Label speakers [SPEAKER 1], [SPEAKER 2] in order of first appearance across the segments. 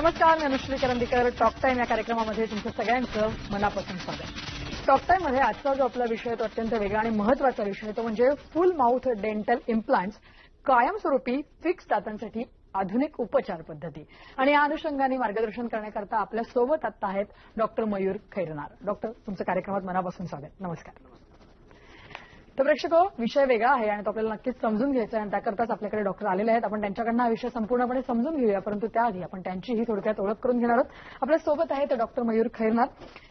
[SPEAKER 1] नमस्कार मी Anushree Karandikar. Talk time या कार्यक्रमामध्ये तुमचं सगळ्यांचं मनापासून स्वागत. टॉक टाईममध्ये आजचा जो आपला विषय तो अत्यंत वेगळा आणि महत्त्वाचा विषय तो म्हणजे फुल माउथ डेंटल इम्प्लांट्स कायमस्वरूपी फिक्स दातांसाठी आधुनिक उपचार पद्धती. आणि या अनुषंगाने मार्गदर्शन करण्याकरता आपल्यासोबत आता आहेत डॉक्टर मयूर खैरनार. डॉक्टर तुमचं कार्यक्रमात मनापासून स्वागत. नमस्कार. तर प्रेक्षक हो, विषय वेगळा आहे आणि तो आपल्याला नक्कीच समजून घ्यायचा आहे. आणि त्याकरताच आपल्याकडे डॉक्टर आलेले आहेत. आपण त्यांच्याकडनं हा विषय संपूर्णपणे समजून घेऊया. परंतु त्याआधी आपण त्यांचीही थोडक्यात ओळख करून घेणार आहोत. आपल्यासोबत आहे तर डॉक्टर मयूर खैरनाथ.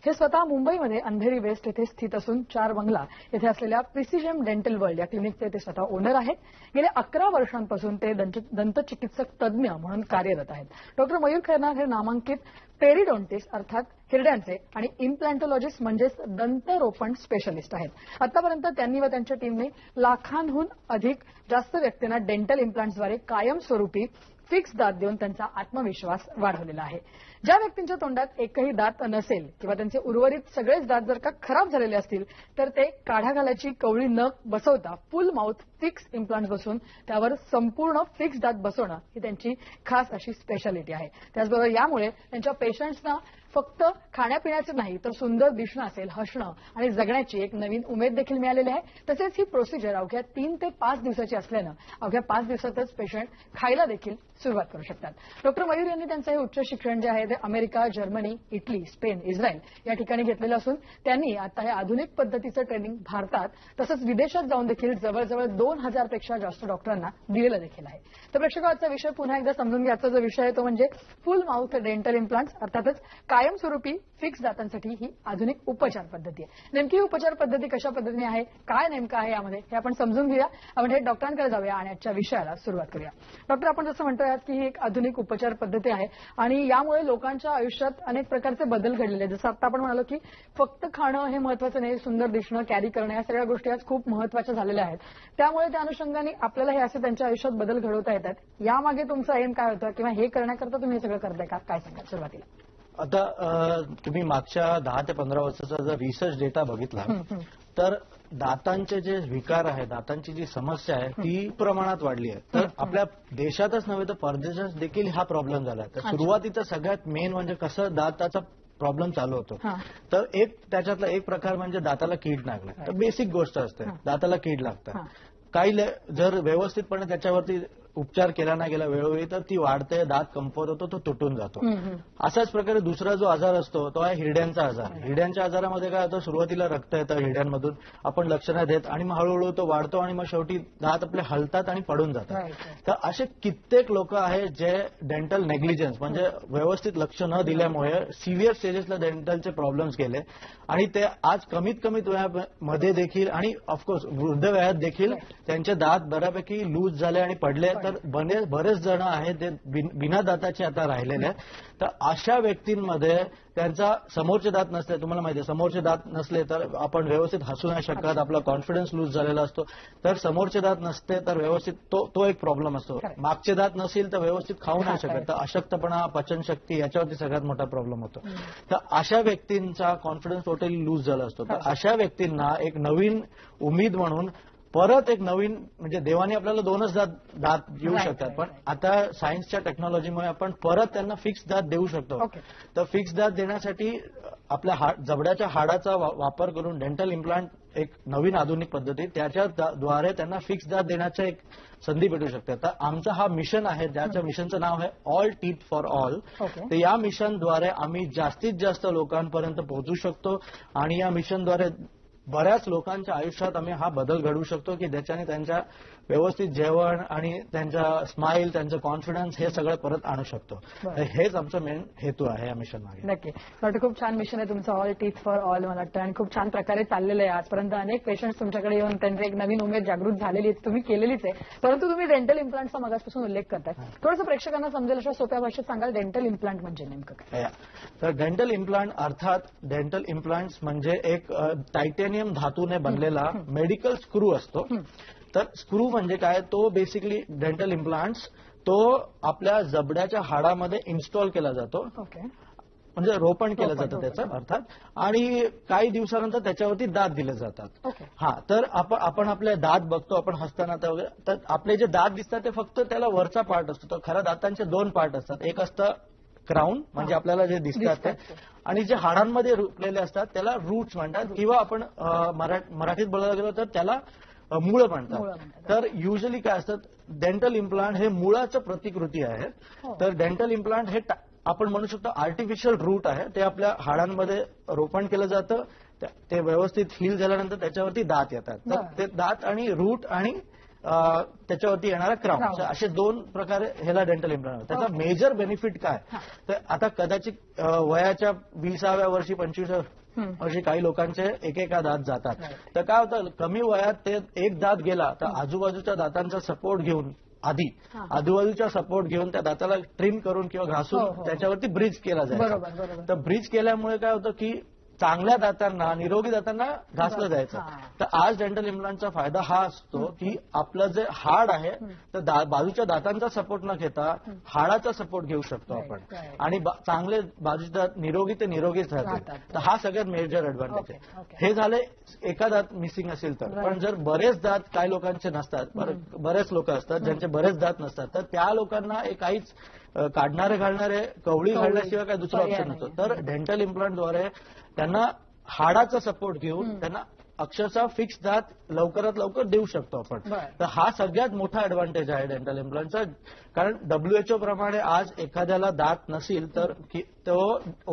[SPEAKER 1] हे स्वतः मुंबईमध्ये अंधेरी वेस्ट येथे स्थित असून चार बंगला येथे असलेल्या प्रिसिजम डेंटल वर्ल्ड या क्लिनिकचे ते स्वतः ओनर आहेत. गेल्या अकरा वर्षांपासून ते दंत- दंतचिकित्सक तज्ज्ञ म्हणून कार्यरत आहेत. डॉक्टर मयूर खैरनाथ हे नामांकित पेरिडोंटिस्ट अर्थात हिरड्यांचे आणि इम्प्लांटोलॉजिस्ट म्हणजेच दंतरोपण स्पेशलिस्ट आहेत. आतापर्यंत त्यांनी व त्यांच्या टीमने लाखांहून अधिक जास्त व्यक्तींना डेंटल इम्प्लांट्सद्वारे कायमस्वरूपी फिक्स दात देऊन त्यांचा आत्मविश्वास वाढवलेला आहे. ज्या व्यक्तींच्या तोंडात एकही दात नसेल किंवा त्यांचे उर्वरित सगळेच दात जर का खराब झालेले असतील तर ते काढा घालायची कवळी न बसवता फुल माउथ फिक्स इम्प्लांट बसून त्यावर संपूर्ण फिक्स दात बसवणं ही त्यांची खास अशी स्पेशालिटी आहे. त्याचबरोबर यामुळे त्यांच्या पेशंट्सना फक्त खाण्यापिण्याचं नाही तर सुंदर दिसणं असेल हसणं आणि जगण्याची एक नवीन उमेद देखील मिळालेली आहे. तसेच ही प्रोसिजर अवघ्या तीन ते पाच दिवसाची असल्यानं अवघ्या पाच दिवसातच पेशंट खायला देखील सुरुवात करू शकतात. डॉक्टर मयूर यांनी त्यांचं हे उच्च शिक्षण जे आहे ते America Germany Italy Spain Israel या ठिकाणी घेतलेलं असून त्यांनी आता हे आधुनिक पद्धतीचं ट्रेनिंग भारतात तसंच विदेशात जाऊन देखील जवळजवळ दोन हजारपेक्षा जास्त डॉक्टरांना दिलेलं देखील आहे. तर प्रेक्षकांचा विषय पुन्हा एकदा समजून घ्यायचा जो विषय आहे तो म्हणजे फुल माउथ डेंटल इम्प्लांट्स अर्थातच कायमस्वरूपी फिक्स दातांसाठी ही आधुनिक उपचार पद्धती आहे. नेमकी ही उपचार पद्धती कशा पद्धतीने आहे? काय नेमकं आहे यामध्ये? हे आपण समजून घेऊया. आपण हे डॉक्टरांकडे जाऊया आणि आजच्या विषयाला सुरुवात करूया. डॉक्टर आपण जसं म्हणतोय आहात की ही एक आधुनिक उपचार पद्धती आहे आणि यामुळे लोकांच्या आयुष्यात अनेक प्रकारचे बदल घडलेले आहेत. जसं आता आपण म्हणालो की फक्त खाणं हे महत्वाचं नाही सुंदर दिसणं कॅरी करणं या सगळ्या गोष्टी आज खूप महत्त्वाच्या झालेल्या आहेत. त्यामुळे त्या अनुषंगाने आपल्याला हे असे त्यांच्या आयुष्यात बदल घडवता येतात. यामागे तुमचं एम काय होतं? किंवा हे करण्याकरता तुम्ही हे सगळं करताय का? काय सांगा सुरुवातीला?
[SPEAKER 2] आता तुम्ही मागच्या दहा ते पंधरा वर्षाचा जर रिसर्च डेटा बघितला तर दातांचे जे विकार आहे दातांची जी समस्या आहे ती प्रमाणात वाढली आहे. तर आपल्या देशातच नव्हे तर परदेशात देखील हा प्रॉब्लेम झाला तर. सुरुवातीचा सगळ्यात मेन म्हणजे कसं दाताचा प्रॉब्लेम चालू होतो. तर एक त्याच्यातला एक प्रकार म्हणजे दाताला कीड लागणं. तर बेसिक गोष्ट असते. दाताला कीड लागतं.
[SPEAKER 1] हा.
[SPEAKER 2] काही जर व्यवस्थितपणे त्याच्यावरती उपचार केला नाही गेला वेळोवेळी तर ती वाढते दात कमफत होतो तो तुटून जातो. अशाच प्रकारे दुसरा जो आजार असतो तो आहे हिरड्यांचा आजार. हिरड्यांच्या आजारामध्ये काय होतं सुरुवातीला रक्त येतं हिरड्यांमधून आपण लक्ष नाही देत आणि मग हळूहळू तो वाढतो आणि मग शेवटी दात आपले हलतात आणि पडून जातात. तर असे कित्येक लोक आहेत जे डेंटल नेग्लिजन्स म्हणजे व्यवस्थित लक्ष न दिल्यामुळे सिव्हिअर स्टेजेसला डेंटलचे प्रॉब्लेम्स गेले आणि ते आज कमीत कमीत वयामध्ये देखील आणि ऑफकोर्स वृद्ध वयात देखील त्यांचे दात बऱ्यापैकी लूज झाले आणि पडले तर बने- बरेच जण आहेत ते बिन- दाताचे आता राहिलेले आहेत. तर अशा व्यक्तींमध्ये त्यांचा समोरचे दात नसले तुम्हाला माहिती आहे समोरचे दात नसले तर आपण व्यवस्थित हसू नाही शकत आपला कॉन्फिडन्स लूज झालेला असतो. तर समोरचे दात नसते तर व्यवस्थित तो तो एक प्रॉब्लेम असतो. मागचे दात नसेल तर व्यवस्थित खाऊ नाही शकत. तर अशक्तपणा पचनशक्ती याच्यावरती सगळ्यात मोठा प्रॉब्लेम होतो. तर अशा व्यक्तींचा कॉन्फिडन्स टोटली लूज झाला असतो. तर अशा व्यक्तींना एक नवीन उमेद म्हणून परत एक नवीन म्हणजे देवाने आपल्याला दोनच दात दात देऊ शकतात. पण आता सायन्सच्या टेक्नॉलॉजीमुळे आपण परत त्यांना फिक्स दात देऊ शकतो. तर फिक्स दात देण्यासाठी आपल्या जबड्याच्या हाडाचा वापर करून डेंटल इम्प्लांट एक नवीन आधुनिक पद्धती त्याच्या दा- द्वारे त्यांना फिक्स दात देण्याचं एक संधी भेटू शकते. तर आमचं हा मिशन आहे ज्याच्या मिशनचं नाव आहे ऑल टीथ फॉर ऑल. तर या मिशनद्वारे आम्ही जास्तीत जास्त लोकांपर्यंत पोहोचू शकतो आणि या मिशनद्वारे बऱ्याच लोकांच्या आयुष्यात आम्ही हा बदल घडवू शकतो की ज्याच्याने त्यांच्या व्यवस्थित जेवण आणि त्यांचा स्माईल त्यांचं कॉन्फिडन्स हे सगळं परत आणू शकतो. तर हेच आमचं मेन हेतू आहे या मिशन मागे.
[SPEAKER 1] नक्की. वाटतं खूप छान मिशन आहे तुमचं ऑल टीथ फॉर ऑल मला वाटतं. आणि खूप छान प्रकारे चाललेलं आहे आजपर्यंत. अनेक पेशंट्स तुमच्याकडे येऊन त्यांची एक नवीन उमेद जागृत झालेली आहे तुम्ही केलेलीच आहे. परंतु तुम्ही डेंटल इम्प्लांटचा मगासपासून उल्लेख करताय. थोडंसं प्रेक्षकांना समजेल अशा सोप्या भाषेत सांगाल डेंटल इम्प्लांट म्हणजे नेमकं.
[SPEAKER 2] तर डेंटल इम्प्लांट अर्थात डेंटल इम्प्लांट्स म्हणजे एक टायटेनियम धातूने बनलेला मेडिकल स्क्रू असतो. तर स्क्रू म्हणजे काय? तो बेसिकली डेंटल इम्प्लांट्स तो आपल्या जबड्याच्या हाडामध्ये इन्स्टॉल केला जातो.
[SPEAKER 1] ओके
[SPEAKER 2] म्हणजे रोपण केलं जातं. त्याचं अर्थात. आणि काही दिवसानंतर त्याच्यावरती दात दिले जातात.
[SPEAKER 1] ओके
[SPEAKER 2] हा तर आपण आपण आपले दात बघतो आपण हसताना वगैरे तर आपले जे दात दिसतात ते फक्त त्याला वरचा पार्ट असतो. तर खऱ्या दातांचे दोन पार्ट असतात. एक असतं क्राऊन म्हणजे आपल्याला जे दिसतात ते. आणि जे हाडांमध्ये रुपलेले असतात त्याला रूट्स म्हणतात. किंवा आपण मराठीत बोलायला गेलो तर त्याला मुळं म्हणतात. तर युजली काय असतात डेंटल इम्प्लांट हे मुळाचं प्रतिकृती आहे
[SPEAKER 1] हो.
[SPEAKER 2] तर डेंटल इम्प्लांट हे आपण म्हणू शकतो आर्टिफिशियल रूट आहे ते आपल्या हाडांमध्ये रोपण केलं जातं ते व्यवस्थित हील झाल्यानंतर त्याच्यावरती दात येतात तर. ते दात आणि रूट आणि त्याच्यावरती येणारा क्राऊन. असे दोन प्रकारे ह्याला डेंटल इम्प्लांट त्याचा. मेजर बेनिफिट काय. तर आता कदाचित वयाच्या विसाव्या वर्षी पंचवीसाव्या वर्षी काही लोकांचे एकेका दात जातात. तर काय होतं कमी वयात ते एक दात गेला तर आजूबाजूच्या दातांचा सपोर्ट घेऊन आधी
[SPEAKER 1] हा.
[SPEAKER 2] आजूबाजूच्या सपोर्ट घेऊन त्या दाताला ट्रिम करून किंवा
[SPEAKER 1] हो,
[SPEAKER 2] घासून
[SPEAKER 1] हो.
[SPEAKER 2] त्याच्यावरती ब्रिज केला जायचा तर ब्रिज केल्यामुळे काय होतं की चांगल्या दातांना निरोगी दातांना घासलं. जायचं. तर आज डेंटल इम्प्लांटचा फायदा हा असतो की आपलं जे हाड आहे तर दा- बाजूच्या दातांचा सपोर्ट न घेता हाडाचा सपोर्ट घेऊ शकतो आपण. आणि चांगले बाजूचे दात निरोगी ते निरोगीच राहते
[SPEAKER 1] राहतात.
[SPEAKER 2] तर हा सगळ्यात मेजर ऍडव्हान्टेज आहे. हे झाले एका दात मिसिंग असेल तर. पण जर बरेच दात काही लोकांचे नसतात बरं- बरेच लोक असतात ज्यांचे बरेच दात नसतात तर त्या लोकांना काहीच काढणारे घालणारे कवळी. घालण्याशिवाय काही दुसरा ऑप्शन नसतो. तर डेंटल इम्प्लांटद्वारे त्यांना हाडाचा सपोर्ट घेऊन त्यांना अक्षरशः फिक्स दात लवकरात लवकर देऊ शकतो आपण. तर हा सगळ्यात मोठा ऍडव्हान्टेज आहे डेंटल इम्प्लांटचा कारण डब्ल्यूएचओ प्रमाणे आज एखाद्याला दात नसेल तर तो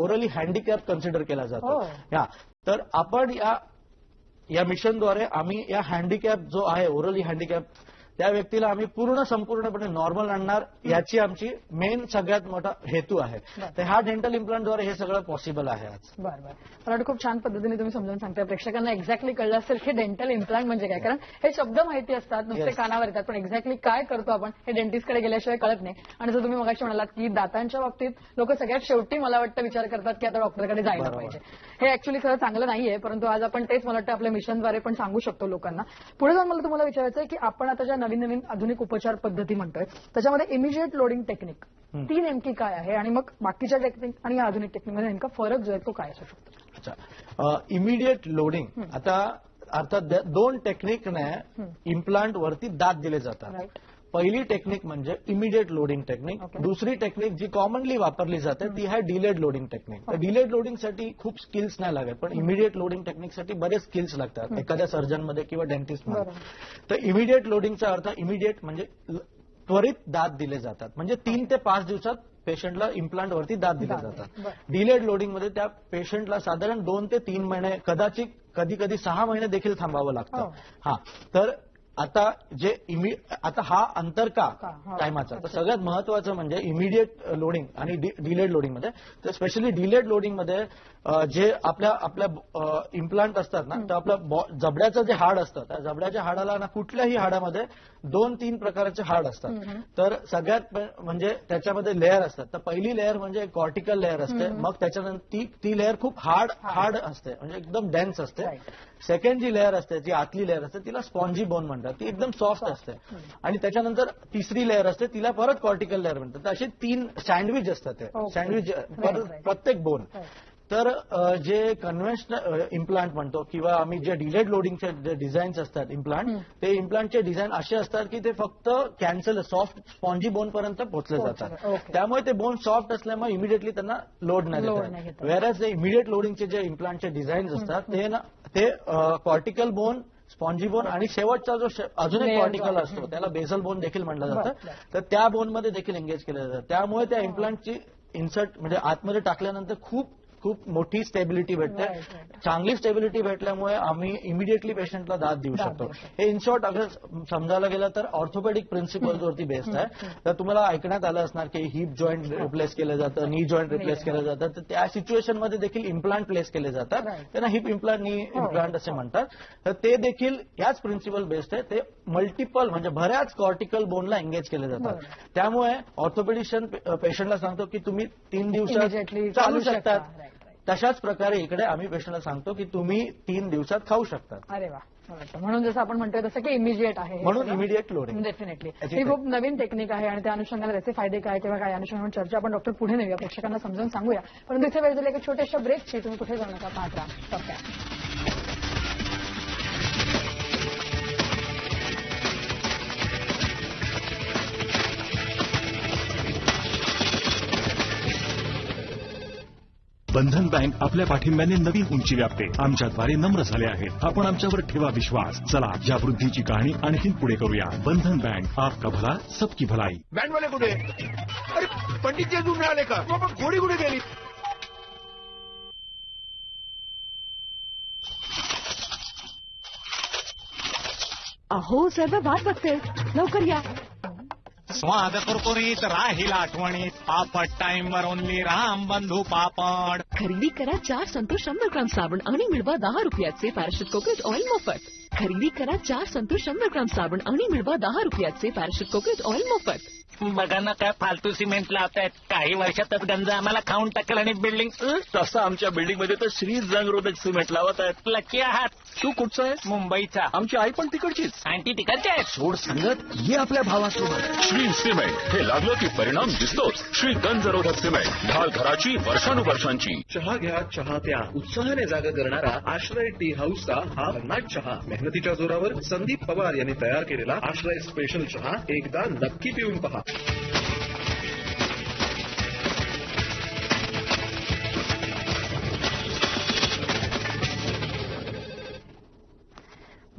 [SPEAKER 2] ओरली हँडिकॅप कन्सिडर केला जातो
[SPEAKER 1] हो.
[SPEAKER 2] या तर आपण या या मिशनद्वारे आम्ही या हँडिकॅप जो आहे ओरली हँडिकॅप त्या व्यक्तीला आम्ही पूर्ण संपूर्णपणे नॉर्मल आणणार याची आमची मेन सगळ्यात मोठा हेतू आहे. तर ह्या डेंटल इम्प्लांटद्वारे हे सगळं पॉसिबल आहे आज.
[SPEAKER 1] बरं बरं. मला वाटतं खूप छान पद्धतीने तुम्ही समजावून सांगताय. प्रेक्षकांना एक्झॅक्टली कळलं असेल की डेंटल इम्प्लांट म्हणजे काय. कारण हे शब्द माहिती असतात नुसते. कानावर येतात. पण एक्झॅक्टली काय करतो आपण हे डेंटिस्टकडे गेल्याशिवाय कळत नाही. आणि जर तुम्ही मगाशी म्हणालात की दातांच्या बाबतीत लोक सगळ्यात शेवटी मला वाटतं विचार करतात की आता डॉक्टरकडे जायला. पाहिजे. हे ऍक्च्युली खरं चांगलं नाहीये परंतु आज आपण तेच मला वाटतं आपल्या मिशनद्वारे पण सांगू शकतो लोकांना. पुढे जाऊन मला तुम्हाला विचारायचं आहे की आपण आता ज्या नवीन नवीन आधुनिक उपचार पद्धती म्हणतोय. त्याच्यामध्ये इमिजिएट लोडिंग टेक्निक. ती नेमकी काय आहे आणि मग बाकीच्या टेक्निक आणि आधुनिक टेक्निकमध्ये नेमका फरक जो आहे तो काय असू शकतो?
[SPEAKER 2] अच्छा. इमिडिएट लोडिंग आता अर्थात दोन टेक्निकने इम्प्लांट वरती दात दिले जातात. पहिली टेक्निक म्हणजे इमिडिएट लोडिंग टेक्निक
[SPEAKER 1] Okay.
[SPEAKER 2] दुसरी टेक्निक जी कॉमनली वापरली जाते ती आहे डिलेड लोडिंग टेक्निक तर डिलेड लोडिंगसाठी खूप स्किल्स नाही लागत पण इमिडिएट लोडिंग टेक्निकसाठी बरेच स्किल्स लागतात. एखाद्या सर्जनमध्ये किंवा डेंटिस्टमध्ये. तर इमिडिएट लोडिंगचा अर्थ इमिडिएट म्हणजे त्वरित दात दिले जातात. म्हणजे तीन ते पाच दिवसात पेशंटला इम्प्लांट वरती दात दिले जातात. डिलेड लोडिंगमध्ये त्या पेशंटला साधारण दोन ते तीन महिने कदाचित कधी कधी सहा महिने देखील थांबावं
[SPEAKER 1] हो.
[SPEAKER 2] लागतं हा. तर आता जे इमि आता हा अंतर का. टायमाचा. तर सगळ्यात महत्वाचं म्हणजे इमिडिएट लोडिंग आणि डिलेड लोडिंगमध्ये. तर स्पेशली डिलेड लोडिंगमध्ये अ, जे आपल्या आपल्या इम्प्लांट असतात ना तर आपलं बॉ- जबड्याचं जे हाड असतं त्या जबड्याच्या हाडाला ना कुठल्याही हाडामध्ये दोन तीन प्रकारचे हाड असतात. तर सगळ्यात म्हणजे त्याच्यामध्ये लेअर असतात. तर पहिली लेअर म्हणजे कॉर्टिकल लेअर असते. मग त्याच्यानंतर ती ती लेअर खूप हार्ड हार्ड. असते. म्हणजे एकदम डेन्स असते. सेकंड जी लेअर असते जी आतली लेअर असते तिला स्पॉन्जी बोन म्हणतात. ती एकदम सॉफ्ट असते. आणि त्याच्यानंतर तिसरी लेअर असते तिला परत कॉर्टिकल लेअर म्हणतात. असे तीन सँडविच असतात ते. सँडविच. प्रत्येक बोन. तर जे कन्व्हेन्शनल इम्प्लांट म्हणतो किंवा आम्ही जे डिलेड लोडिंगचे जे डिझाईन्स असतात इम्प्लांट ते इम्प्लांटचे डिझाईन असे असतात की ते फक्त कॅन्सल सॉफ्ट स्पॉन्जी बोन पर्यंत पोहोचले जातात. त्यामुळे ते बोन सॉफ्ट असल्यामुळे इमिडिएटली त्यांना लोड नाही. वेरॅज जे इमिडिएट लोडिंगचे जे इम्प्लांटचे डिझाईन्स असतात ते ना ते कॉर्टिकल बोन स्पॉन्जी बोन आणि शेवटचा जो अजून एक कॉर्टिकल. असतो त्याला बेसल बोन देखील म्हणलं
[SPEAKER 1] बरं,
[SPEAKER 2] जातं. तर त्या बोनमध्ये देखील एंगेज केलं जातं त्यामुळे त्या इम्प्लांटची इन्सर्ट म्हणजे आतमध्ये टाकल्यानंतर खूप खूप मोठी स्टेबिलिटी भेटते. चांगली स्टेबिलिटी भेटल्यामुळे आम्ही इमिडिएटली पेशंटला दाद देऊ शकतो. हे इन शॉर्ट अगर समजायला गेलं तर ऑर्थोपेडिक प्रिन्सिपल्सवरती बेस्ड आहे. तर तुम्हाला ऐकण्यात आलं असणार की हिप जॉईंट रिप्लेस केलं जातं नी जॉईंट रिप्लेस केलं जातं. तर त्या सिच्युएशनमध्ये देखील इम्प्लांट प्लेस केले जातात. त्यांना हिप इम्प्लांट नी इम्प्लांट असे म्हणतात. तर ते देखील याच प्रिन्सिपल बेस्ड आहे. ते मल्टिपल म्हणजे बऱ्याच कॉर्टिकल बोनला एंगेज केले जातात. त्यामुळे ऑर्थोपेडिशियन पेशंटला सांगतो की तुम्ही तीन दिवसात चालू
[SPEAKER 1] शकता.
[SPEAKER 2] शकतात. तशाच प्रकारे इकडे आम्ही पेशंटला सांगतो की तुम्ही तीन दिवसात खाऊ शकता.
[SPEAKER 1] अरे वा. म्हणून जसं आपण म्हणतोय तसं की इमिजिएट आहे
[SPEAKER 2] म्हणून
[SPEAKER 1] सगळं.
[SPEAKER 2] इमिडिएट लोडिंग
[SPEAKER 1] डेफिनेटली ही खूप नवीन टेक्निक आहे आणि त्या अनुषंगाने त्याचे फायदे काय किंवा काय अनुषंगाने चर्चा आपण डॉक्टर पुढे नेऊया प्रेक्षकांना समजावून सांगूया. परंतु इथे वेळ झाली एका छोट्याशा ब्रेकची तुम्ही कुठे जाऊ नका पाहत
[SPEAKER 3] बंधन बँक आपल्या पाठिंब्याने नवीन उंची व्यापते. आमच्याद्वारे नम्र झाले आहेत. आपण आमच्यावर ठेवा विश्वास. चला या वृद्धीची कहाणी आणखी पुढे करूया. बंधन बँक आपका भला सबकी भलाई.
[SPEAKER 4] बँडवाले कुठे? अरे पंडित जी अजून मिळाले का? मग घोडी कुठे गेली?
[SPEAKER 1] अहो साहेब वाट बघते. लवकर या.
[SPEAKER 5] स्वाद कुरकुरीत राहील आठवणीत. पापड टाइम वर ओनली राम बंधू पापड.
[SPEAKER 6] खरेदी करा चार संतोष शंभर ग्राम साबण आणि मिळवा दहा रुपयाचे पॅराशूट कोकोट ऑइल मोफत. खरेदी करा चार संतोष शंभर ग्राम साबण आणि मिळवा दहा रुपयाचे पॅराशूट कोकोट ऑइल मोफत.
[SPEAKER 5] बघा ना काय फालतू सिमेंट लावतायत. काही वर्षातच गंज आम्हाला खाऊन टाकेल आणि बिल्डिंग
[SPEAKER 7] तसं आमच्या बिल्डिंगमध्ये तर श्री जंगरोधक सिमेंट लावत आहेत.
[SPEAKER 5] लकी आहात.
[SPEAKER 7] तू कुठचा आहे
[SPEAKER 5] मुंबईचा.
[SPEAKER 7] आमची आई पण तिकडचीच.
[SPEAKER 5] आणखी तिकडचे आहेत.
[SPEAKER 7] सोड सांगत ये आपल्या भावासोबत.
[SPEAKER 8] श्री सिमेंट हे लागलं की परिणाम दिसतोच. श्री गंजरोधक सिमेंट ढाल घराची वर्षानुवर्षांची.
[SPEAKER 9] चहा घ्या चहा प्या. उत्साहाने जागा करणारा आश्रय टी हाऊसचा हा भन्नाट चहा. मेहनतीच्या जोरावर संदीप पवार यांनी तयार केलेला आश्रय स्पेशल चहा एकदा नक्की पिऊन पहा.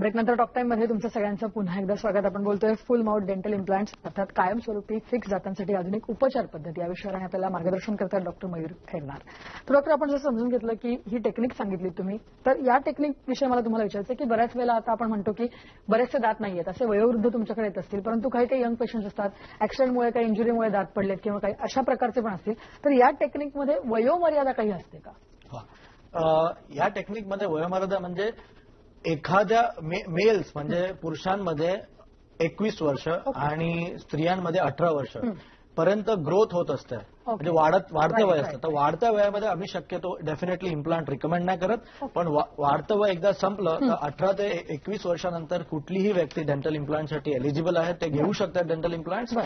[SPEAKER 1] ब्रेकनंतर टॉक टाइममध्ये तुमचं सगळ्यांचं पुन्हा एकदा स्वागत. आपण बोलतोय फुल माउथ डेंटल इम्प्लांट्स अर्थात कायमस्वरूपी फिक्स दातांसाठी आधुनिक उपचार पद्धती. या विषयावर आपल्याला मार्गदर्शन करतात डॉक्टर मयूर खेळणार तर डॉक्टर आपण जर समजून घेतलं की ही टेक्निक सांगितली तुम्ही तर या टेक्निक विषयी मला तुम्हाला विचारायचं की बऱ्याच वेळेला आता आपण म्हणतो की बरेचसे दात नाही आहेत असे वयोवृद्ध तुमच्याकडे येत असतील परंतु काही काही यंग पेशंट्स असतात ऍक्सिडेंटमुळे काही इंजुरीमुळे दात पडलेत किंवा काही अशा प्रकारचे पण असतील. तर या टेक्निकमध्ये वयोमर्यादा काही असते का?
[SPEAKER 2] या टेक्निकमध्ये वयोमर्यादा म्हणजे एखाद्या मेल्स म्हणजे पुरुषांमध्ये एकवीस वर्ष आणि स्त्रियांमध्ये अठरा वर्ष पर्यंत ग्रोथ होत असते. म्हणजे वाढत वाढतं वय असतं तर वाढत्या वयामध्ये आम्ही शक्यतो डेफिनेटली इम्प्लांट रिकमेंड नाही करत. पण वाढतं वय एकदा संपलं तर अठरा ते एकवीस वर्षानंतर कुठलीही व्यक्ती डेंटल इम्प्लांटसाठी एलिजिबल आहे. ते घेऊ शकतात डेंटल इम्प्लांट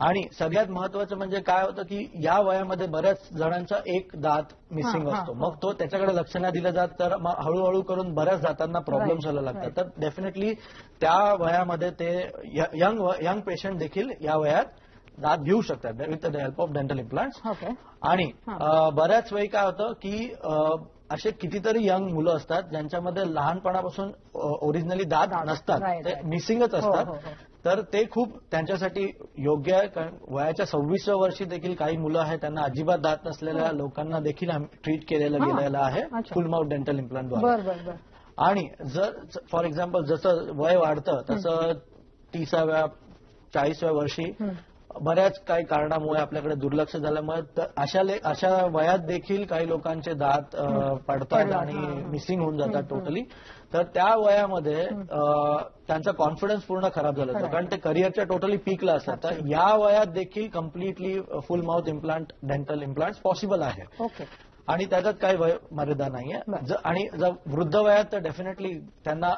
[SPEAKER 2] आणि सगळ्यात महत्वाचं म्हणजे काय होतं की या वयामध्ये बऱ्याच जणांचा एक दात मिसिंग असतो. मग तो त्याच्याकडे लक्ष नाही दिलं जात तर मग हळूहळू करून बऱ्याच दातांना प्रॉब्लेम व्हायला लागतात. तर डेफिनेटली त्या वयामध्ये ते यंग यंग पेशंट देखील या वयात दात घेऊ शकतात with the help of dental implants आणि बऱ्याच वेळी काय होतं की असे कितीतरी यंग मुलं असतात ज्यांच्यामध्ये लहानपणापासून ओरिजिनली दात नसतात. ते. मिसिंगच
[SPEAKER 1] हो,
[SPEAKER 2] असतात.
[SPEAKER 1] हो, हो.
[SPEAKER 2] तर ते खूप त्यांच्यासाठी योग्य आहे कारण वयाच्या सव्वीसव्या वर्षी देखील काही मुलं आहेत त्यांना अजिबात दात नसलेल्या लोकांना देखील ट्रीट केलेलं. गेलेलं आहे. फुल माउथ डेंटल इम्प्लांटद्वारे आणि जर फॉर एक्झाम्पल जसं वय वाढतं तसं तीसाव्या चाळीसव्या वर्षी बऱ्याच काही कारणामुळे आपल्याकडे दुर्लक्ष झाल्यामुळे अशा अशा वयात देखील काही लोकांचे दात पडतात आणि. मिसिंग होऊन जातात टोटली तर त्या वयामध्ये त्यांचा कॉन्फिडन्स पूर्ण खराब झाला जातो कारण ते करिअरच्या टोटली पीकला असतात. तर या वयात देखील completely full mouth implant dental implant possible आहे. आणि त्याच्यात काही वय मर्यादा नाहीये. आणि जर वृद्ध वयात तर डेफिनेटली त्यांना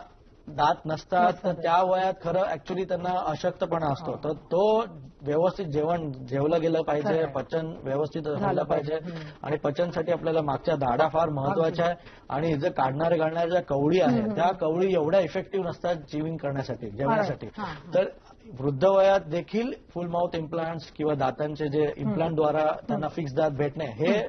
[SPEAKER 2] दात नसतात तर त्या वयात खरं ऍक्च्युली त्यांना अशक्तपणा असतो. तर तो व्यवस्थित जेवण जेवलं गेलं पाहिजे. पचन व्यवस्थित
[SPEAKER 1] झालं पाहिजे.
[SPEAKER 2] आणि पचनसाठी आपल्याला मागच्या दाढा फार महत्त्वाच्या आहे आणि जे काढणारे काढणाऱ्या ज्या कवडी आहे त्या कवडी एवढ्या इफेक्टिव्ह नसतात जिविंग करण्यासाठी जेवणासाठी.
[SPEAKER 1] हा.
[SPEAKER 2] तर वृद्ध वयात देखील फुल माउथ इम्प्लांट्स किंवा दातांचे जे इम्प्लांटद्वारा त्यांना फिक्स दात भेटणे हे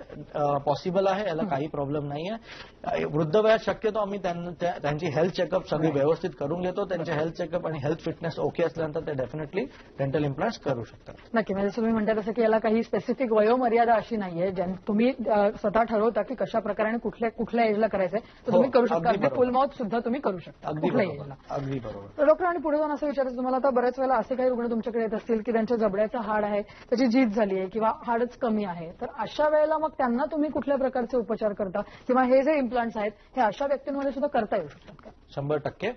[SPEAKER 2] पॉसिबल आहे याला काही प्रॉब्लेम नाहीये. अ, वृद्ध वयात शक्यतो आम्ही त्यांची हेल्थ चेकअप सगळी व्यवस्थित करून घेतो. त्यांचे हेल्थ चेकअप आणि हेल्थ फिटनेस ओके असल्यानंतर ते डेफिनेटली डेंटल इम्प्लांट्स करू शकतात.
[SPEAKER 1] नक्की. म्हणजे तुम्ही म्हणता तसं की याला काही स्पेसिफिक वयोमर्यादा अशी नाहीये. ज्या तुम्ही स्वतः ठरवता की कशा प्रकारे कुठल्या कुठल्या एजला करायचंय तर
[SPEAKER 2] हो,
[SPEAKER 1] तुम्ही करू शकता. फुल माउथ सुद्धा तुम्ही करू शकता.
[SPEAKER 2] अगदी बरोबर.
[SPEAKER 1] एजला
[SPEAKER 2] अगदी बरोबर.
[SPEAKER 1] तर डॉक्टर आणि पुढे जाऊन असं विचारायचं तुम्हाला आता बऱ्याच वेळेला असे काही रुग्ण तुमच्याकडे येत असतील की त्यांच्या जबड्याचं हाड आहे त्याची झीज झाली आहे किंवा हाडच कमी आहे तर अशा वेळेला मग त्यांना तुम्ही कुठल्या प्रकारचे उपचार करता? किंवा हे जे इम्प्लांट्स आहेत हे अशा व्यक्तींमध्ये सुद्धा करता येऊ शकतात का?
[SPEAKER 2] शंभर टक्के.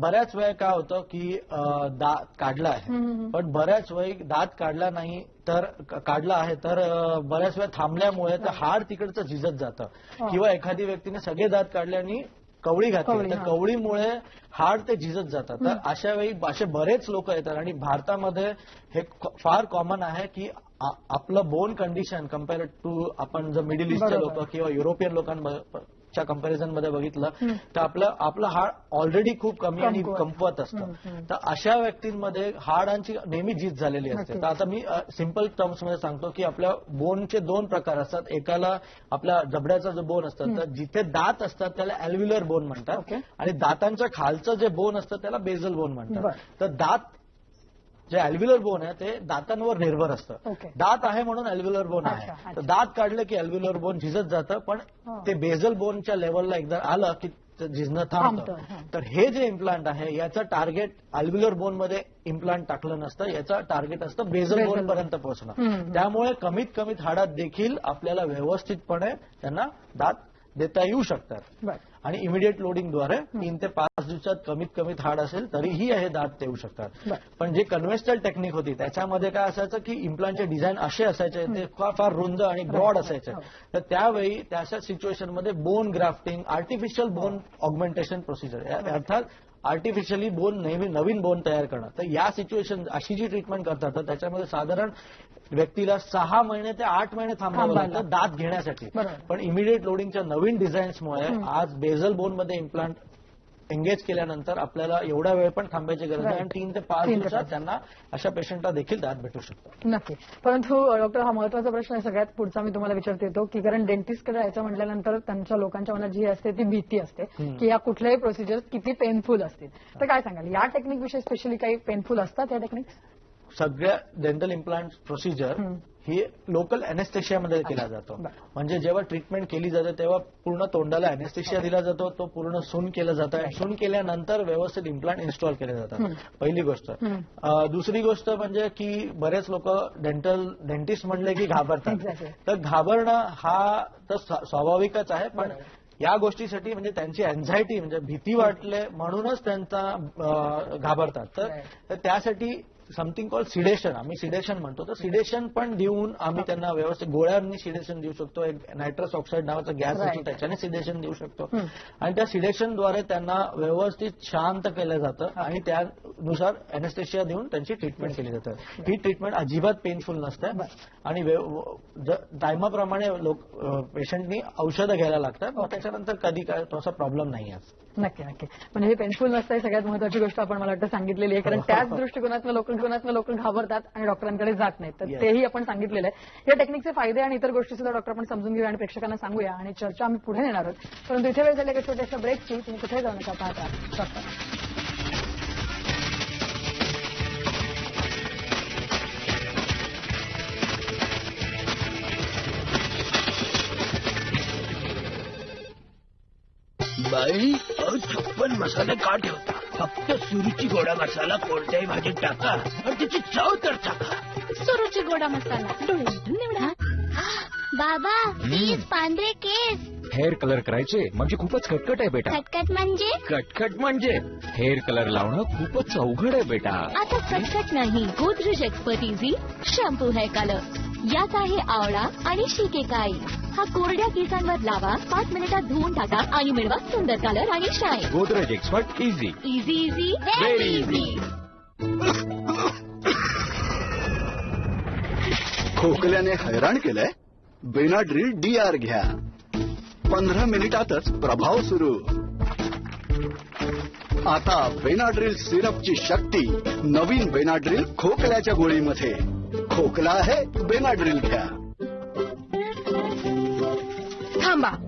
[SPEAKER 2] बऱ्याच वेळ काय होतं की दात काढला आहे. पण बऱ्याच वेळी दात काढला नाही तर काढला आहे तर बऱ्याच वेळ थांबल्यामुळे ते हाड तिकडचं झिजत जातं. किंवा एखादी व्यक्तीने सगळे दात काढले आणि कवळी घातली तर. कवळीमुळे हाड ते झिजत जातात तर अशा वेळी असे बरेच लोक येतात आणि भारतामध्ये हे फार कॉमन आहे की आपलं बोन कंडिशन कंपेअर टू आपण जर मिडल ईस्टचे
[SPEAKER 1] बरोबर.
[SPEAKER 2] लोक किंवा युरोपियन मागच्या कंपॅरिझनमध्ये बघितलं तर आपलं आपलं हाड ऑलरेडी खूप कमी आणि
[SPEAKER 1] कमकुवत.
[SPEAKER 2] कमकुवत असतं तर अशा व्यक्तींमध्ये हाडांची नेहमी जीत झालेली असते. तर आता मी सिंपल टर्म्समध्ये सांगतो की आपल्या बोनचे दोन प्रकार असतात एकाला आपल्या जबड्याचा जो बोन असतात तर जिथे दात असतात त्याला अल्व्युलर बोन म्हणतात. आणि दातांच्या खालचं जे बोन असतं त्याला बेझल बोन म्हणतात. तर दात जे अल्व्युलर बोन आहे ते दातांवर निर्भर असतं. दात आहे म्हणून अल्व्युलर बोन आहे. तर दात काढलं की अल्व्युलर बोन झिजत जातं पण
[SPEAKER 1] हा.
[SPEAKER 2] ते बेझल बोनच्या लेवलला एकदा आलं की झिजणं
[SPEAKER 1] थांबतं.
[SPEAKER 2] तर हे जे इम्प्लांट आहे याचं टार्गेट अल्व्युलर बोनमध्ये इम्प्लांट टाकलं नसतं याचं टार्गेट असतं बेझल बोन पर्यंत पोहोचणं. त्यामुळे कमीत कमीत हाडात देखील आपल्याला व्यवस्थितपणे त्यांना दात देता येऊ शकतात आणि इमिडिएट लोडिंगद्वारे तीन ते पाच दिवसात कमीत कमीत हाड असेल तरीही हे दात देऊ शकतात. पण जे कन्व्हेन्शनल टेक्निक होती त्याच्यामध्ये काय असायचं की इम्प्लांटचे डिझाइन असे असायचे ते फार फार रुंद आणि ब्रॉड असायचे
[SPEAKER 1] हो.
[SPEAKER 2] तर त्यावेळी त्या सिच्युएशनमध्ये bone grafting artificial bone augmentation procedure अर्थात आर्टिफिशियली बोन नेहमी नवीन बोन तयार करणं तर या सिच्युएशन अशी जी ट्रीटमेंट करतात तर त्याच्यामध्ये साधारण व्यक्तीला सहा महिने ते आठ महिने थांबावं. लागतं दात घेण्यासाठी. पण इमिडिएट लोडिंगच्या नवीन डिझाईन्समुळे आज बेझल बोनमध्ये इम्प्लांट एंगेज केल्यानंतर आपल्याला एवढा वेळ पण थांबायची गरज नाही.
[SPEAKER 1] Right.
[SPEAKER 2] आणि तीन ते पाच दिवसात. त्यांना अशा पेशंटला देखील दात भेटू शकतात
[SPEAKER 1] नक्की परंतु डॉक्टर हा महत्त्वाचा प्रश्न आहे सगळ्यात पुढचा मी तुम्हाला विचारते येतो की कारण डेंटिस्टकडे जायचं म्हटल्यानंतर त्यांच्या लोकांच्या मनात जी असते ती भीती असते की या कुठल्याही प्रोसिजर किती पेनफुल असतील. तर काय सांगाल? या टेक्निक विषयी स्पेशली काही पेनफुल असतात या टेक्निक
[SPEAKER 2] सगळ्या डेंटल इम्प्लांट प्रोसिजर. ही लोकल अनेस्थेशियामध्ये केला जातो. म्हणजे जेव्हा ट्रीटमेंट केली जाते तेव्हा पूर्ण तोंडाला अनेस्थेशिया दिला जातो तो पूर्ण सून केलं जातं. आणि सून केल्यानंतर व्यवस्थित इम्प्लांट इन्स्टॉल केले जातात. पहिली गोष्ट. दुसरी गोष्ट म्हणजे की बरेच लोक डेंटल डेंटिस्ट म्हणले की घाबरतात. तर घाबरणं हा तर स्वा- स्वाभाविकच आहे पण या गोष्टीसाठी म्हणजे त्यांची अँझायटी म्हणजे भीती वाटले म्हणूनच त्यांचा घाबरतात. तर त्यासाठी समथिंग कॉल सिडेशन आम्ही सिडेशन म्हणतो. तर सिडेशन पण देऊन आम्ही त्यांना व्यवस्थित गोळ्यांनी सिडेशन देऊ शकतो. एक नायट्रस ऑक्साईड नावाचा गॅस. असतो त्याच्याने सिडेशन देऊ शकतो. आणि त्या सिडेशनद्वारे त्यांना व्यवस्थित शांत केलं जातं आणि त्यानुसार अनेस्थेशिया देऊन त्यांची ट्रीटमेंट केली जाते. ही ट्रीटमेंट अजिबात पेनफुल नसते. आणि टायमाप्रमाणे लोक पेशंटनी औषधं घ्यायला लागतात. मग त्याच्यानंतर कधी काय तसा प्रॉब्लेम नाही आहे.
[SPEAKER 1] नक्की नक्की. म्हणजे हे पेनफुल नसतं ही सगळ्यात महत्वाची गोष्ट आपण मला वाटतं सांगितलेली आहे. कारण त्याच दृष्टिकोनातनं लोकांकोनातनं लोक घाबरतात आणि डॉक्टरांकडे जात नाहीत. तर. तेही आपण सांगितलेलं आहे. या टेक्निकचे फायदे आणि इतर गोष्टी सुद्धा डॉक्टर आपण समजून घेऊया आणि प्रेक्षकांना सांगूया आणि चर्चा आम्ही पुढे नेणार आहोत. परंतु इथे वेळ झाली एका छोट्याशा ब्रेकची तुम्ही कुठे जाऊ नका पाहत
[SPEAKER 4] अहो, छप्पन मसाले का ठेवता फक्त सुरीची गोडा मसाला कोणत्याही भाजीत टाका आणि त्याची चव तर टाका.
[SPEAKER 6] सुरुची गोडा मसाला. डोळे मिटून निवडा
[SPEAKER 10] बाबा प्लीज पांढरे केस.
[SPEAKER 11] हेअर कलर करायचे म्हणजे खूपच खटखट आहे बेटा.
[SPEAKER 10] खटखट म्हणजे?
[SPEAKER 11] कटकट म्हणजे हेअर कलर लावणं खूपच अवघड आहे बेटा.
[SPEAKER 6] आता कटकट नाही Godrej expert easy shampoo hair colour यात आहे आवळा आणि शिकेकाई हा कोरड्या केसांवर लावा पाच मिनिटात धुवून टाका आणि मिळवा सुंदर कलर आणि shine
[SPEAKER 11] Godrej expert easy
[SPEAKER 6] easy easy very. Easy
[SPEAKER 12] खोकल्याने हैराण केलंय? बेनाड्रिल डी आर घ्या. पंधरा मिनिटातच प्रभाव सुरू. आता बेनाड्रिल सिरपची शक्ती नवीन बेनाड्रिल खोकल्याच्या गोळीमध्ये. खोकला आहे बेनाड्रिल घ्या.
[SPEAKER 6] थांबा.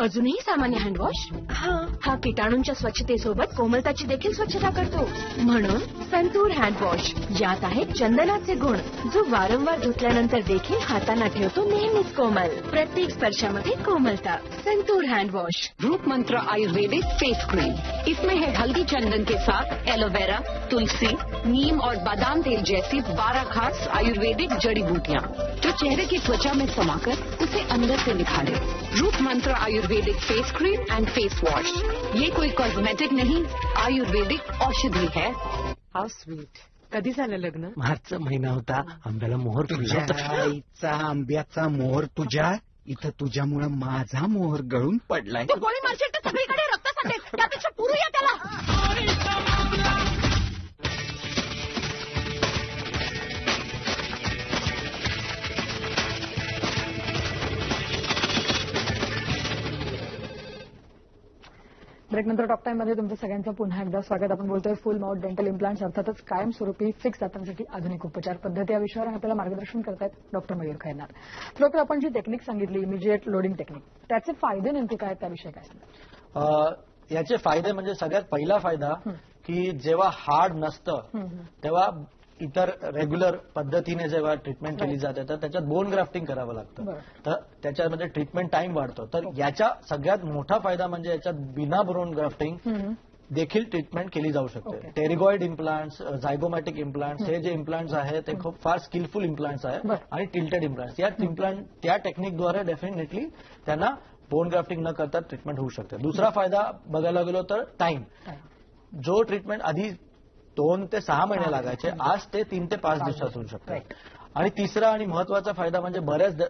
[SPEAKER 6] अजूनही सामान्य हँडवॉश हा. हा किटाणूंच्या स्वच्छतेसोबत कोमलताची देखील स्वच्छता करतो. म्हणून संतूर हँडवॉश यात आहेत चंदनाचे गुण जो वारंवार धुतल्यानंतर देखील हातांना ठेवतो नेहमीच कोमल. प्रत्येक स्पर्शामध्ये कोमलता. संतूर हँडवॉश
[SPEAKER 13] रूप मंत्र आयुर्वेदिक फेस क्रीम इसमें है हल्दी चंदन के साथ एलोवेरा तुलसी नीम और बादाम तेल जैसी बारह खास आयुर्वेदिक जड़ी बूटियाँ। जो चेहरे की त्वचा में समाकर उसे अंदर से निखारे। रूप मंत्र आयुर्वेदिक face cream and face wash ये कोई कॉस्मेटिक नहीं आयुर्वेदिक औषधि है।
[SPEAKER 14] हाऊ स्वीट कधी झालं लग्न?
[SPEAKER 4] मार्च महिना होता. आंब्याला मोहर होता.
[SPEAKER 15] आईचा आंब्याचा मोहर तुझ्या इथं तुझ्यामुळं माझा मोहर गळून पडलाय.
[SPEAKER 6] गोळी मारशील तर सगळीकडे रक्त सांगेल त्यापेक्षा पुरूया त्याला.
[SPEAKER 1] ब्रेक नंतर टॉक टाइममध्ये तुमचं सगळ्यांचं पुन्हा एकदा स्वागत. आपण बोलतोय फुल माउथ डेंटल इम्प्लांट्स अर्थातच कायमस्वरूपी फिक्स दातांसाठी आधुनिक उपचार पद्धती या विषयावर आपल्याला मार्गदर्शन करतायत डॉक्टर मयूर खैरनार. डॉक्टर आपण जी टेक्निक सांगितली इमिजिएट लोडिंग टेक्निक त्याचे फायदे नेमके काय त्याविषयी काय सांगा
[SPEAKER 2] याचे फायदे म्हणजे सगळ्यात पहिला फायदा की जेव्हा हार्ड नसतं तेव्हा इतर रेग्युलर पद्धतीने जेव्हा ट्रीटमेंट केली जाते तर त्याच्यात बोन ग्राफ्टिंग करावं लागतं. तर त्याच्यामध्ये ट्रीटमेंट टाइम वाढतो. तर याचा सगळ्यात मोठा फायदा म्हणजे याच्यात बिना बोन ग्राफ्टिंग देखील ट्रीटमेंट केली जाऊ शकते. टेरिगॉइड इम्प्लांट्स झायगोमॅटिक इम्प्लांट्स हे जे इम्प्लांट्स आहे ते खूप फार स्किलफुल इम्प्लांट्स आहे आणि टिल्टेड इम्प्लांट्स या इम्प्लांट त्या टेक्निकद्वारे डेफिनेटली त्यांना बोन ग्राफ्टिंग न करता ट्रीटमेंट होऊ शकते. दुसरा फायदा बघायला गेलो तर टाइम जो ट्रीटमेंट आधी दोन ते सहा महिने लागायचे. आज ते तीन ते पाच दिवसात होऊ शकते आणि तिसरा आणि महत्त्वाचा फायदा म्हणजे बऱ्याच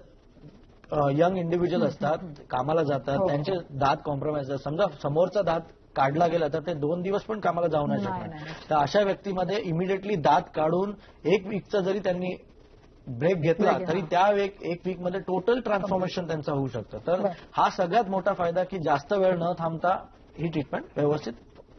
[SPEAKER 2] यंग इंडिव्हिज्युअल असतात कामाला जातात
[SPEAKER 1] हो.
[SPEAKER 2] त्यांचे दात कॉम्प्रोमाइज समजा समोरचा दात काढला गेला तर ते दोन दिवस पण कामाला जाऊ नाही शकणार. तर अशा व्यक्तीमध्ये इमिडिएटली दात काढून एक वीकचा जरी त्यांनी ब्रेक घेतला तरी. त्या एक एक वीकमध्ये टोटल ट्रान्सफॉर्मेशन त्यांचं होऊ शकतं. तर हा सगळ्यात मोठा फायदा की जास्त वेळ न थांबता ही ट्रीटमेंट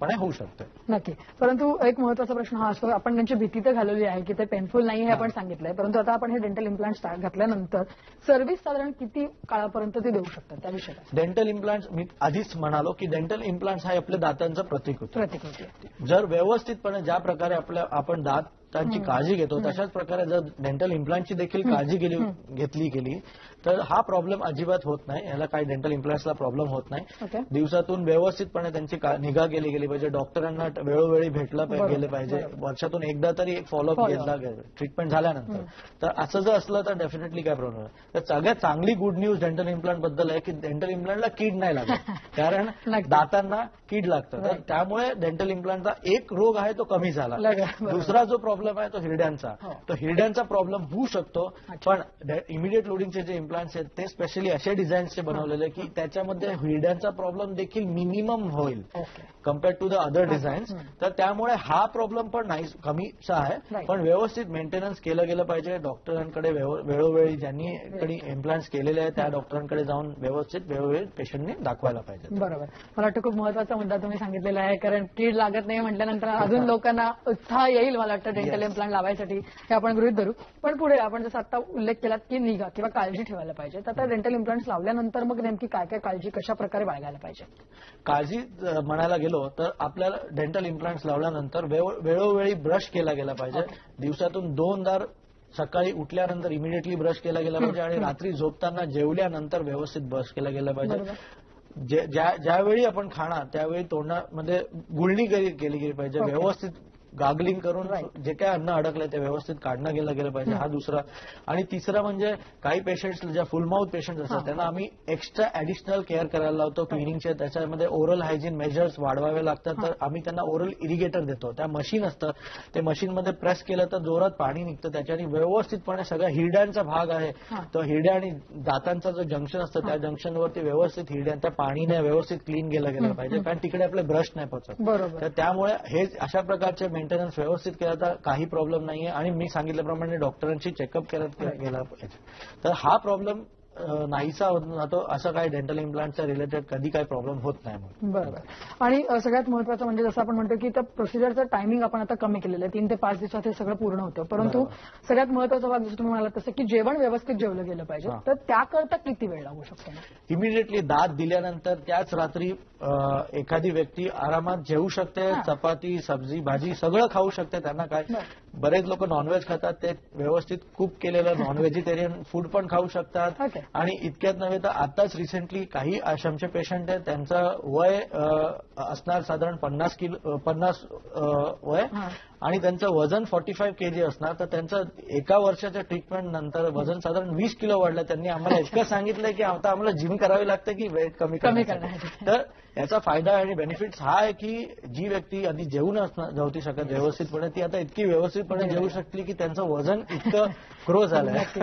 [SPEAKER 2] व्यवस्थितपणे होऊ शकते
[SPEAKER 1] नक्की. परंतु एक महत्त्वाचा प्रश्न हा असतो आपण त्यांची भीती तर घालवली आहे की ते पेनफुल नाही हे आपण सांगितलंय परंतु आता आपण हे डेंटल इम्प्लांट घातल्यानंतर सर्व्हिस साधारण किती काळापर्यंत ते देऊ शकतात त्याविषयी काय
[SPEAKER 2] डेंटल इम्प्लांट्स मी आधीच म्हणालो की डेंटल इम्प्लांट्स हा आपल्या दातांचं प्रतीक होतं.
[SPEAKER 1] प्रतीक होती.
[SPEAKER 2] जर व्यवस्थितपणे ज्या प्रकारे आपल्या आपण दातांची काळजी घेतो. तशाच प्रकारे जर डेंटल इम्प्लांटची देखील काळजी गेली घेतली गेली तर हा प्रॉब्लेम अजिबात होत नाही. याला काही डेंटल इम्प्लांट्सला प्रॉब्लेम होत नाही. दिवसातून व्यवस्थितपणे त्यांची निगा केली गेली पाहिजे. डॉक्टरांना वेळोवेळी भेटलं गेले पाहिजे. वर्षातून एकदा तरी एक फॉलोअप. घेतला गेला ट्रीटमेंट झाल्यानंतर. तर असं जर असलं तर डेफिनेटली काय प्रॉब्लेम तर सगळ्यात चांगली गुड न्यूज डेंटल इम्प्लांटबद्दल आहे की डेंटल इम्प्लांटला कीड नाही लागत. कारण दातांना कीड लागतं. तर त्यामुळे डेंटल इम्प्लांटचा एक रोग आहे तो कमी झाला. दुसरा जो प्रॉब्लेम आहे तो हिरड्यांचा.
[SPEAKER 1] हो.
[SPEAKER 2] तो हिरड्यांचा प्रॉब्लेम होऊ शकतो पण इमिडिएट लोडिंगचे जे इम्प्लांट्स आहेत ते स्पेशली असे डिझाईन्सचे बनवलेले की त्याच्यामध्ये हिरड्यांचा प्रॉब्लेम देखील मिनिमम होईल compare to the other designs तर त्यामुळे हा प्रॉब्लेम पण नाही कमीचा आहे. पण व्यवस्थित मेंटेनन्स केलं गेलं पाहिजे. डॉक्टरांकडे वेळोवेळी ज्यांनी इम्प्लांट्स केलेले आहेत त्या डॉक्टरांकडे जाऊन व्यवस्थित वेळोवेळी पेशंटने दाखवायला पाहिजे.
[SPEAKER 1] बरोबर. मला वाटतं खूप महत्त्वाचा मुद्दा तुम्ही सांगितलेला आहे कारण कीड लागत नाही म्हटल्यानंतर अजून लोकांना उत्साह येईल मला वाटतं डेंटल. इम्प्लांट लावायसाठी हे आपण गृहित धरू. पण पुढे आपण जसं आता उल्लेख केलात की निगा किंवा काळजी ठेवायला पाहिजे. तर आता डेंटल इम्प्लांट्स लावल्यानंतर मग नेमकी काय काय काळजी कशा प्रकारे बाळगायला पाहिजे?
[SPEAKER 2] काळजी म्हणायला गेलो तर आपल्याला डेंटल इम्प्लांट्स लावल्यानंतर वेळ- वेळोवेळी ब्रश केला गेला पाहिजे. दिवसातून दोनदा सकाळी उठल्यानंतर इमिडिएटली ब्रश केला गेला पाहिजे आणि रात्री झोपताना जेवल्यानंतर व्यवस्थित ब्रश केला गेला पाहिजे. ज्यावेळी आपण खाणार त्यावेळी तोंडामध्ये गुळणी केली केली गेली पाहिजे. व्यवस्थित गागलिंग करून जे काय अन्न अडकलंय ते व्यवस्थित काढणं गेलं गेलं पाहिजे. हा. दुसरा. आणि तिसरा म्हणजे काही पेशंट्स ज्या फुल माउथ पेशंट असतात त्यांना आम्ही एक्स्ट्रा ऍडिशनल केअर करायला लावतो क्लिनिंगचे त्याच्यामध्ये ओरल हायजीन मेजर्स वाढवावे लागतात. तर आम्ही त्यांना ओरल इरिगेटर देतो. त्या मशीन असतं. ते मशीनमध्ये प्रेस केलं तर जोरात पाणी निघतं. त्याच्याने व्यवस्थितपणे सगळ्या हिरड्यांचा भाग आहे. तो हिरड्या आणि दातांचा जो जंक्शन असतं त्या जंक्शनवरती व्यवस्थित हिरड्या त्या पाणीने व्यवस्थित क्लीन केलं गेलं पाहिजे. कारण तिकडे आपले ब्रश नाही
[SPEAKER 1] बरोबर.
[SPEAKER 2] तर त्यामुळे हे अशा प्रकारचे मेंटेनन्स व्यवस्थित केला तर काही प्रॉब्लेम नाहीये. आणि मी सांगितल्याप्रमाणे डॉक्टरांची चेकअप करत गेला पाहिजे. तर हा प्रॉब्लेम नाहीसा होत जातो असं काही डेंटल इम्प्लांटच्या रिलेटेड कधी काही प्रॉब्लेम होत नाही मग
[SPEAKER 1] बरोबर. आणि सगळ्यात महत्वाचं म्हणजे जसं आपण म्हणतो की त्या प्रोसिजरचं टायमिंग आपण आता कमी केलेलं आहे. तीन ते पाच दिवसात हे सगळं पूर्ण होतं. परंतु सगळ्यात महत्त्वाचा भाग जसं तुम्ही म्हणालात तसं की जेवण व्यवस्थित जेवलं गेलं पाहिजे. तर त्याकरता किती वेळ लागू शकतो?
[SPEAKER 2] इमिडिएटली दात दिल्यानंतर त्याच रात्री एखादी व्यक्ती आरामात जेवू शकते चपाती सब्जी भाजी सगळं खाऊ शकते त्यांना काय? बरेच लोक नॉनव्हेज खातात ते व्यवस्थित कुक केलेलं नॉन व्हेजिटेरियन फूड पण खाऊ शकतात. आणि इतक्यात नव्हे तर आताच रिसेंटली काही आश्रमचे पेशंट आहेत त्यांचं वय असणार साधारण पन्नास किलो पन्नास वय. आणि त्यांचं वजन फॉर्टी फाईव्ह केजी असणार तर त्यांचं एका वर्षाच्या ट्रीटमेंट नंतर वजन साधारण वीस किलो वाढलं. त्यांनी आम्हाला इतकं सांगितलंय की आता आम्हाला जिम करावी लागते की वेट कमी
[SPEAKER 1] कमी.
[SPEAKER 2] तर याचा फायदा आणि बेनिफिट्स हा आहे की जी व्यक्ती आधी जेवून असणार जेवती शकत व्यवस्थितपणे ती आता इतकी व्यवस्थितपणे जेवू शकली की त्यांचं वजन इतकं ग्रो
[SPEAKER 1] नक्कीच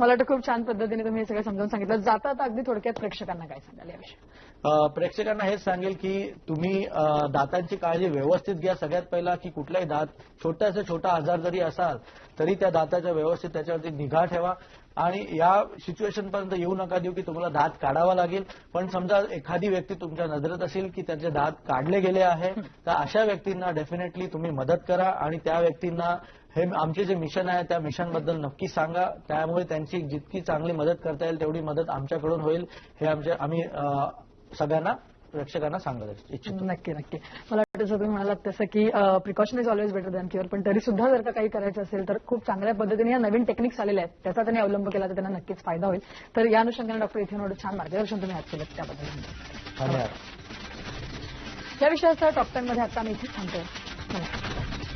[SPEAKER 1] मला वाटतं खूप छान पद्धतीने तुम्ही हे सगळं समजावून सांगितलं. जाता आता अगदी थोडक्यात प्रेक्षकांना काय सांगाल याविषयी?
[SPEAKER 2] प्रेक्षकांना हेच सांगेल की तुम्ही दातांची काळजी व्यवस्थित घ्या सगळ्यात पहिला की कुठलाही दात छोट्याचा छोटा आजार जरी असाल तरी त्या दाताच्या व्यवस्थित त्याच्यावरती निगा ठेवा. आणि या सिच्युएशन पर्यंत येऊ नका देऊ की तुम्हाला दात काढावा लागेल. पण समजा एखादी व्यक्ती तुमच्या नजरेत असेल की त्यांचे दात काढले गेले आहे तर अशा व्यक्तींना डेफिनेटली तुम्ही मदत करा आणि त्या व्यक्तींना हे आमचे जे मिशन आहे त्या मिशनबद्दल नक्की सांगा. त्यामुळे त्यांची जितकी चांगली मदत करता येईल तेवढी मदत आमच्याकडून होईल. हे आमच्या आम्ही सगळ्यांना प्रेक्षकांना सांगत इच्छितो.
[SPEAKER 1] नक्की नक्की. मला वाटतं जसं तुम्ही म्हणालात तसं की precaution is always better than cure पण तरी सुद्धा जर का काही करायचं असेल तर खूप चांगल्या पद्धतीने या नवीन टेक्निक्स आलेल्या आहेत. त्याचा त्यांनी अवलंब केला तर त्यांना नक्कीच फायदा होईल. तर या अनुषंगाने डॉक्टर इथे एवढं छान मार्गदर्शन तुम्ही आज केलं त्याबद्दल.
[SPEAKER 2] धन्यवाद.
[SPEAKER 1] या विषयाचा टॉप टेन मध्ये आता आम्ही इथे थांबतोय. नमस्कार.